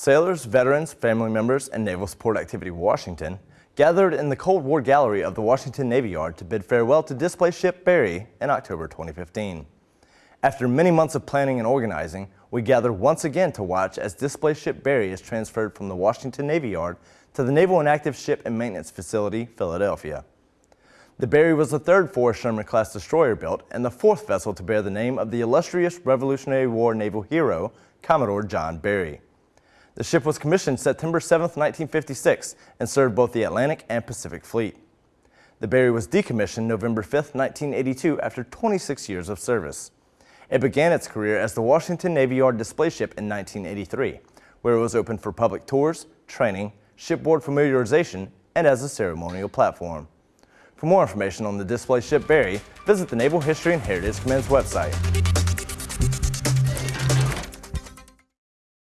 Sailors, veterans, family members, and Naval Support Activity Washington gathered in the Cold War Gallery of the Washington Navy Yard to bid farewell to display ship Barry in October 2015. After many months of planning and organizing, we gather once again to watch as display ship Barry is transferred from the Washington Navy Yard to the Naval Inactive Ship and Maintenance Facility, Philadelphia. The Barry was the third Forrest Sherman-class destroyer built and the fourth vessel to bear the name of the illustrious Revolutionary War naval hero, Commodore John Barry. The ship was commissioned September 7, 1956, and served both the Atlantic and Pacific Fleet. The Barry was decommissioned November 5, 1982, after 26 years of service. It began its career as the Washington Navy Yard display ship in 1983, where it was opened for public tours, training, shipboard familiarization, and as a ceremonial platform. For more information on the display ship Barry, visit the Naval History and Heritage Command's website.